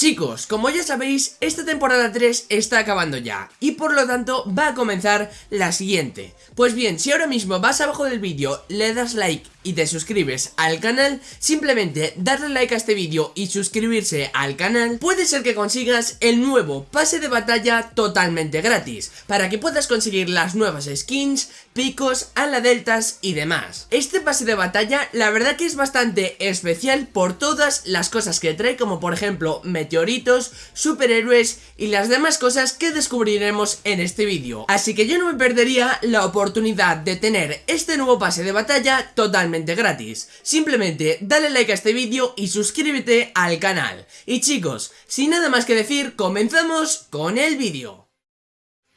Chicos, como ya sabéis, esta temporada 3 está acabando ya y por lo tanto va a comenzar la siguiente. Pues bien, si ahora mismo vas abajo del vídeo, le das like y te suscribes al canal, simplemente darle like a este vídeo y suscribirse al canal, puede ser que consigas el nuevo pase de batalla totalmente gratis, para que puedas conseguir las nuevas skins, picos, ala deltas y demás. Este pase de batalla la verdad que es bastante especial por todas las cosas que trae, como por ejemplo meteoritos, superhéroes y las demás cosas que descubriremos en este vídeo. Así que yo no me perdería la oportunidad de tener este nuevo pase de batalla totalmente gratis. Simplemente dale like a este vídeo y suscríbete al canal. Y chicos, sin nada más que decir, comenzamos con el vídeo.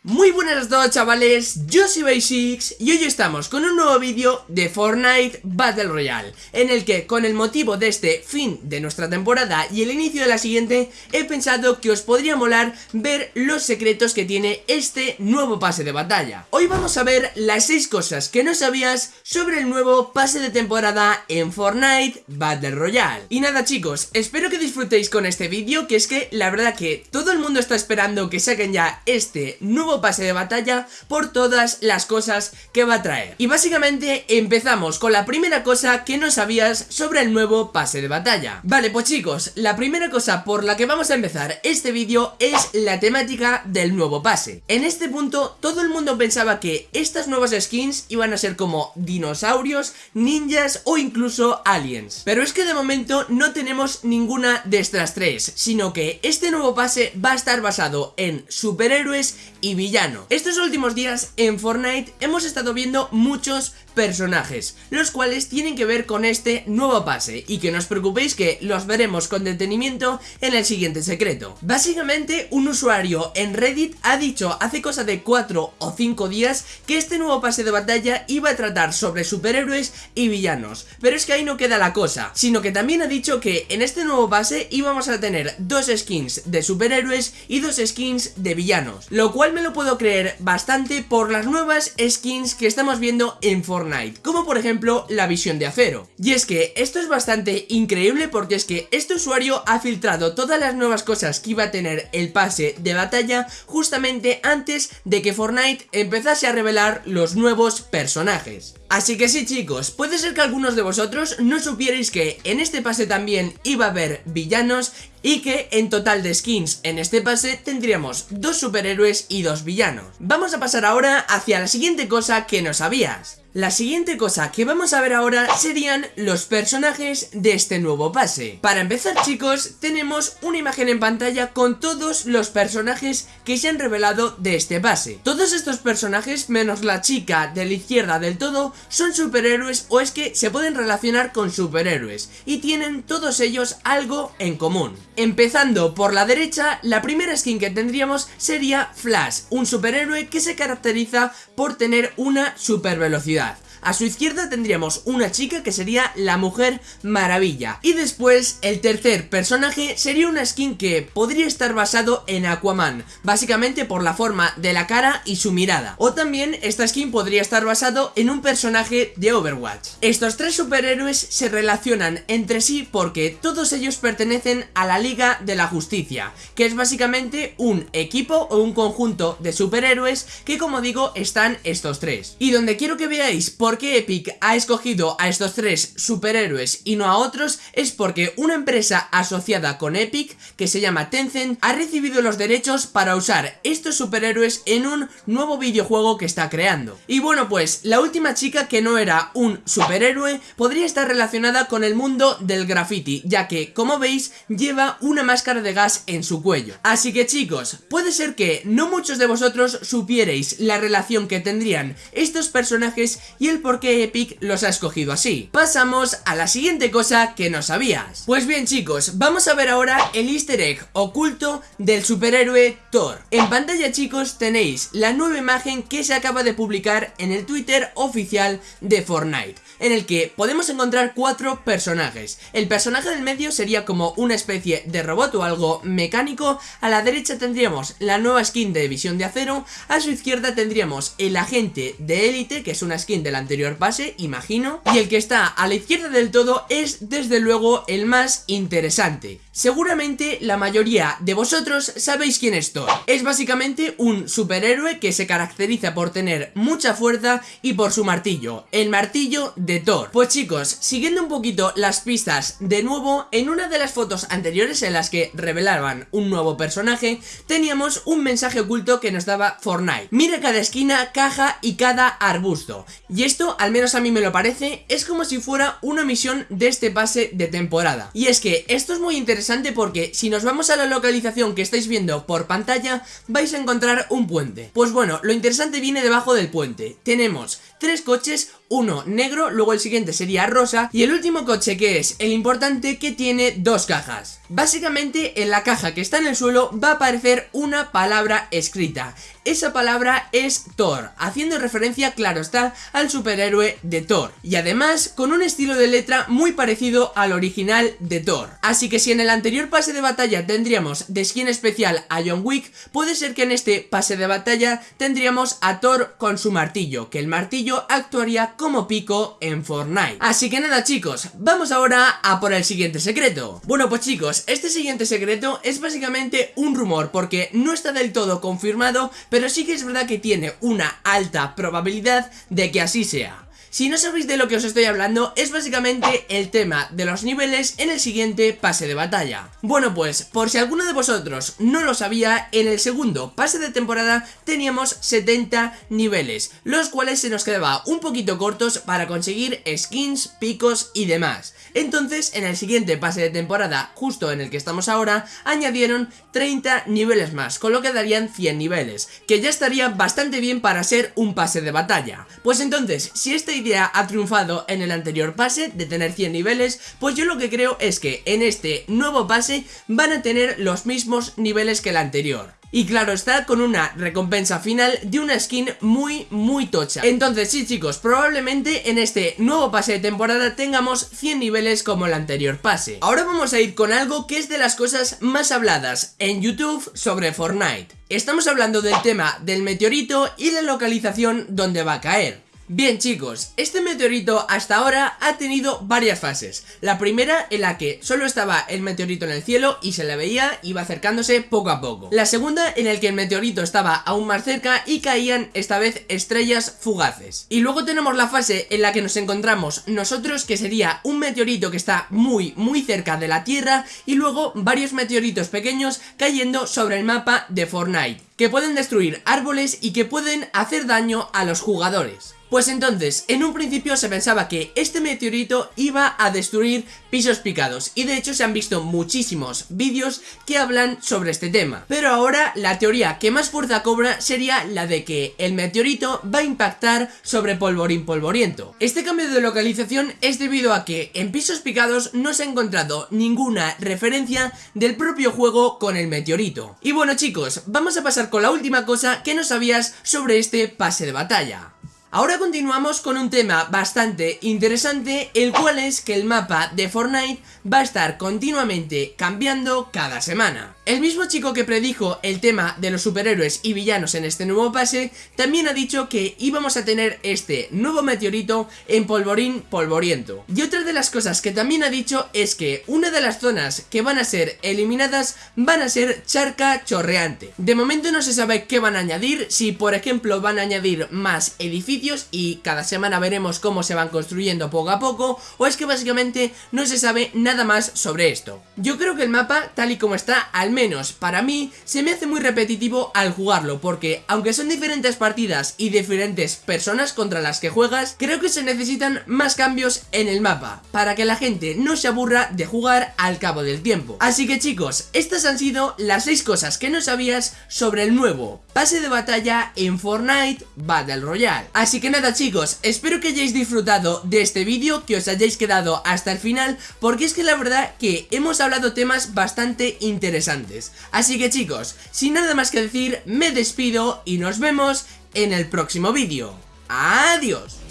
Muy buenas a todos chavales, yo soy Basics y hoy estamos con un nuevo vídeo de Fortnite Battle Royale En el que con el motivo de este fin de nuestra temporada y el inicio de la siguiente He pensado que os podría molar ver los secretos que tiene este nuevo pase de batalla. Hoy vamos a ver las 6 cosas que no sabías sobre el nuevo pase de temporada en Fortnite Battle Royale. Y nada chicos, espero que disfrutéis con este vídeo que es que la verdad que todo el mundo está esperando que saquen ya este nuevo pase de batalla por todas las cosas que va a traer. Y básicamente empezamos con la primera cosa que no sabías sobre el nuevo pase de batalla. Vale, pues chicos, la primera cosa por la que vamos a empezar este vídeo es la temática del nuevo pase. En este punto, todo el mundo pensaba que estas nuevas skins iban a ser como dinosaurios, ninjas o incluso aliens. Pero es que de momento no tenemos ninguna de estas tres, sino que este nuevo pase va a estar basado en superhéroes y villano. Estos últimos días en Fortnite hemos estado viendo muchos personajes, los cuales tienen que ver con este nuevo pase y que no os preocupéis que los veremos con detenimiento en el siguiente secreto. Básicamente un usuario en Reddit ha dicho hace cosa de 4 o 5 días que este nuevo pase de batalla iba a tratar sobre superhéroes y villanos, pero es que ahí no queda la cosa, sino que también ha dicho que en este nuevo pase íbamos a tener dos skins de superhéroes y dos skins de villanos, lo cual me lo puedo creer bastante por las nuevas skins que estamos viendo en Fortnite como por ejemplo la visión de acero. Y es que esto es bastante increíble porque es que este usuario ha filtrado todas las nuevas cosas que iba a tener el pase de batalla justamente antes de que Fortnite empezase a revelar los nuevos personajes. Así que sí chicos, puede ser que algunos de vosotros no supierais que en este pase también iba a haber villanos y que en total de skins en este pase tendríamos dos superhéroes y dos villanos. Vamos a pasar ahora hacia la siguiente cosa que no sabías. La siguiente cosa que vamos a ver ahora serían los personajes de este nuevo pase. Para empezar chicos, tenemos una imagen en pantalla con todos los personajes que se han revelado de este pase. Todos estos personajes, menos la chica de la izquierda del todo, son superhéroes o es que se pueden relacionar con superhéroes y tienen todos ellos algo en común. Empezando por la derecha, la primera skin que tendríamos sería Flash, un superhéroe que se caracteriza por tener una super velocidad. A su izquierda tendríamos una chica que sería la Mujer Maravilla. Y después, el tercer personaje sería una skin que podría estar basado en Aquaman, básicamente por la forma de la cara y su mirada. O también esta skin podría estar basado en un personaje de Overwatch. Estos tres superhéroes se relacionan entre sí porque todos ellos pertenecen a la Liga de la Justicia, que es básicamente un equipo o un conjunto de superhéroes que como digo están estos tres. Y donde quiero que veáis por por qué Epic ha escogido a estos tres superhéroes y no a otros es porque una empresa asociada con Epic, que se llama Tencent, ha recibido los derechos para usar estos superhéroes en un nuevo videojuego que está creando. Y bueno pues, la última chica que no era un superhéroe podría estar relacionada con el mundo del graffiti, ya que, como veis, lleva una máscara de gas en su cuello. Así que chicos, puede ser que no muchos de vosotros supierais la relación que tendrían estos personajes y el por qué Epic los ha escogido así. Pasamos a la siguiente cosa que no sabías. Pues bien chicos, vamos a ver ahora el easter egg oculto del superhéroe Thor. En pantalla chicos tenéis la nueva imagen que se acaba de publicar en el Twitter oficial de Fortnite en el que podemos encontrar cuatro personajes. El personaje del medio sería como una especie de robot o algo mecánico, a la derecha tendríamos la nueva skin de visión de acero, a su izquierda tendríamos el agente de élite, que es una skin del anterior pase, imagino, y el que está a la izquierda del todo es desde luego el más interesante, Seguramente la mayoría de vosotros sabéis quién es Thor. Es básicamente un superhéroe que se caracteriza por tener mucha fuerza y por su martillo, el martillo de Thor. Pues chicos, siguiendo un poquito las pistas, de nuevo, en una de las fotos anteriores en las que revelaban un nuevo personaje, teníamos un mensaje oculto que nos daba Fortnite. Mira cada esquina, caja y cada arbusto. Y esto, al menos a mí me lo parece, es como si fuera una misión de este pase de temporada. Y es que esto es muy interesante porque si nos vamos a la localización que estáis viendo por pantalla, vais a encontrar un puente. Pues bueno, lo interesante viene debajo del puente. Tenemos tres coches, uno negro, luego el siguiente sería rosa y el último coche que es el importante que tiene dos cajas. Básicamente en la caja que está en el suelo va a aparecer una palabra escrita. Esa palabra es Thor, haciendo referencia, claro está, al superhéroe de Thor. Y además con un estilo de letra muy parecido al original de Thor. Así que si en el anterior pase de batalla tendríamos de skin especial a John Wick, puede ser que en este pase de batalla tendríamos a Thor con su martillo, que el martillo actuaría como pico en Fortnite. Así que nada chicos, vamos ahora a por el siguiente secreto. Bueno pues chicos, este siguiente secreto es básicamente un rumor porque no está del todo confirmado, pero sí que es verdad que tiene una alta probabilidad de que así sea. Si no sabéis de lo que os estoy hablando, es básicamente el tema de los niveles en el siguiente pase de batalla. Bueno pues, por si alguno de vosotros no lo sabía, en el segundo pase de temporada teníamos 70 niveles, los cuales se nos quedaba un poquito cortos para conseguir skins, picos y demás. Entonces, en el siguiente pase de temporada, justo en el que estamos ahora, añadieron 30 niveles más, con lo que darían 100 niveles, que ya estaría bastante bien para ser un pase de batalla. Pues entonces, si este ha triunfado en el anterior pase de tener 100 niveles, pues yo lo que creo es que en este nuevo pase van a tener los mismos niveles que el anterior. Y claro está con una recompensa final de una skin muy muy tocha. Entonces sí chicos, probablemente en este nuevo pase de temporada tengamos 100 niveles como el anterior pase. Ahora vamos a ir con algo que es de las cosas más habladas en YouTube sobre Fortnite. Estamos hablando del tema del meteorito y la localización donde va a caer Bien chicos, este meteorito hasta ahora ha tenido varias fases. La primera en la que solo estaba el meteorito en el cielo y se le veía, iba acercándose poco a poco. La segunda en la que el meteorito estaba aún más cerca y caían esta vez estrellas fugaces. Y luego tenemos la fase en la que nos encontramos nosotros que sería un meteorito que está muy muy cerca de la Tierra Y luego varios meteoritos pequeños cayendo sobre el mapa de Fortnite Que pueden destruir árboles y que pueden hacer daño a los jugadores pues entonces, en un principio se pensaba que este meteorito iba a destruir pisos picados y de hecho se han visto muchísimos vídeos que hablan sobre este tema. Pero ahora la teoría que más fuerza cobra sería la de que el meteorito va a impactar sobre polvorín polvoriento. Este cambio de localización es debido a que en pisos picados no se ha encontrado ninguna referencia del propio juego con el meteorito. Y bueno chicos, vamos a pasar con la última cosa que no sabías sobre este pase de batalla. Ahora continuamos con un tema bastante interesante, el cual es que el mapa de Fortnite va a estar continuamente cambiando cada semana. El mismo chico que predijo el tema de los superhéroes y villanos en este nuevo pase, también ha dicho que íbamos a tener este nuevo meteorito en polvorín polvoriento. Y otra de las cosas que también ha dicho es que una de las zonas que van a ser eliminadas van a ser charca chorreante. De momento no se sabe qué van a añadir, si por ejemplo van a añadir más edificios y cada semana veremos cómo se van construyendo poco a poco o es que básicamente no se sabe nada más sobre esto. Yo creo que el mapa, tal y como está, al menos para mí, se me hace muy repetitivo al jugarlo porque aunque son diferentes partidas y diferentes personas contra las que juegas, creo que se necesitan más cambios en el mapa para que la gente no se aburra de jugar al cabo del tiempo. Así que chicos, estas han sido las 6 cosas que no sabías sobre el nuevo pase de batalla en Fortnite Battle Royale. Así que nada chicos, espero que hayáis disfrutado de este vídeo, que os hayáis quedado hasta el final, porque es que la verdad que hemos hablado temas bastante interesantes. Así que chicos, sin nada más que decir, me despido y nos vemos en el próximo vídeo. ¡Adiós!